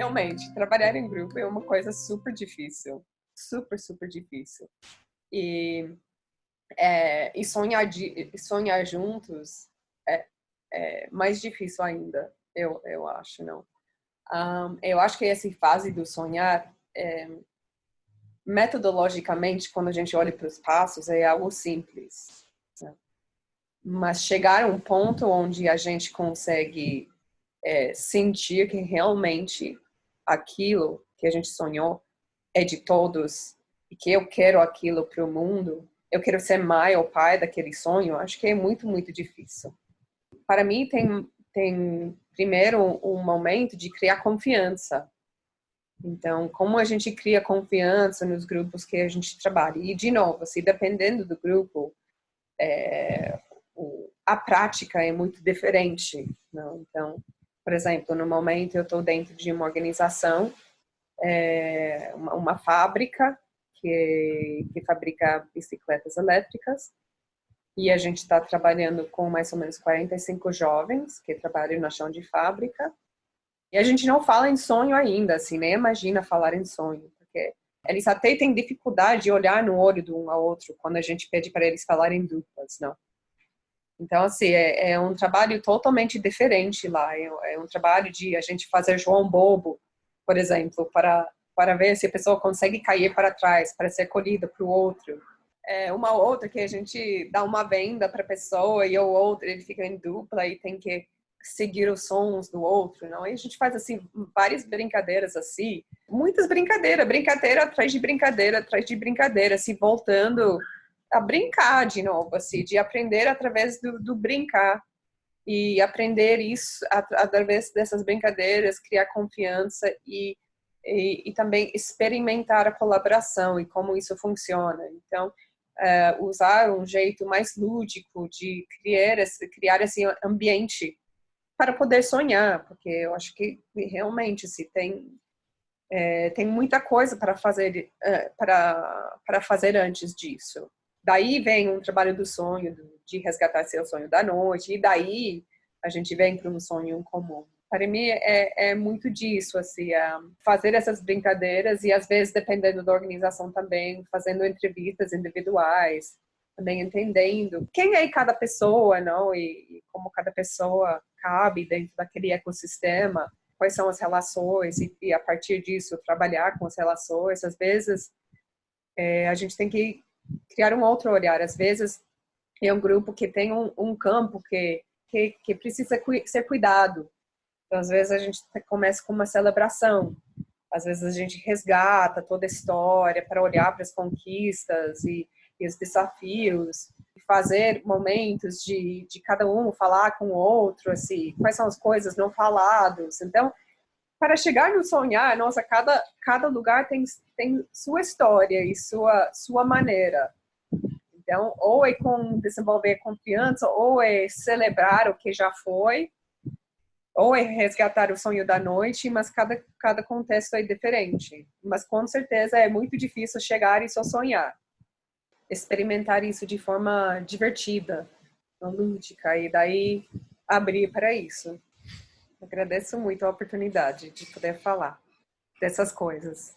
realmente, trabalhar em grupo é uma coisa super difícil. Super, super difícil. E, é, e sonhar, de, sonhar juntos é, é, mais difícil ainda, eu, eu acho, não. Um, eu acho que essa fase do sonhar, é, metodologicamente, quando a gente olha para os passos, é algo simples. Né? Mas chegar a um ponto onde a gente consegue é, sentir que realmente aquilo que a gente sonhou é de todos e que eu quero aquilo para o mundo, eu quero ser mãe ou pai daquele sonho, acho que é muito, muito difícil. Para mim, tem, tem primeiro um momento de criar confiança. Então, como a gente cria confiança nos grupos que a gente trabalha? E, de novo, assim, dependendo do grupo, é, a prática é muito diferente. Não? Então, por exemplo, no momento eu estou dentro de uma organização, é, uma, uma, fábrica que, que fabrica bicicletas elétricas e a gente está trabalhando com mais ou menos 45 jovens que trabalham na chão de fábrica e a gente não fala em sonho ainda, assim, nem imagina falar em sonho, porque eles até têm dificuldade de olhar no olho de um ao outro quando a gente pede para eles falarem duplas, não. Então, assim, é, é, um trabalho totalmente diferente lá. É, é, um trabalho de a gente fazer João Bobo, por exemplo, para, para ver se a pessoa consegue cair para trás, para ser acolhida para o outro. É uma outra que a gente dá uma venda para a pessoa e o outro ele fica em dupla e tem que seguir os sons do outro, não? E a gente faz assim várias brincadeiras assim, muitas brincadeiras, brincadeira atrás de brincadeira atrás de brincadeira, se assim, voltando a brincar de novo, assim, de aprender através do, do brincar e aprender isso através dessas brincadeiras, criar confiança e, e, e, também experimentar a colaboração e como isso funciona. Então, uh, usar um jeito mais lúdico de criar esse, criar esse ambiente para poder sonhar, porque eu acho que realmente se tem é, tem muita coisa para fazer uh, para para fazer antes disso. Daí vem um trabalho do sonho, de resgatar seu sonho da noite, e daí a gente vem para um sonho comum. Para mim é, é muito disso, assim, é fazer essas brincadeiras e às vezes, dependendo da organização também, fazendo entrevistas individuais, também entendendo quem é cada pessoa, não? E, e como cada pessoa cabe dentro daquele ecossistema, quais são as relações e, e a partir disso trabalhar com as relações. Às vezes é, a gente tem que criar um outro olhar. Às vezes é um grupo que tem um, um campo que, que, que precisa ser cuidado. Então, às vezes a gente começa com uma celebração, às vezes a gente resgata toda a história para olhar para as conquistas e, e os desafios, fazer momentos de, de cada um falar com o outro, assim, quais são as coisas não faladas. Então, para chegar no sonhar, nossa, cada, cada lugar tem, tem sua história e sua, sua maneira. Então, ou é com desenvolver confiança, ou é celebrar o que já foi, ou é resgatar o sonho da noite, mas cada, cada contexto é diferente. Mas com certeza é muito difícil chegar e só sonhar. Experimentar isso de forma divertida, lúdica, e daí abrir para isso. Agradeço muito a oportunidade de poder falar dessas coisas.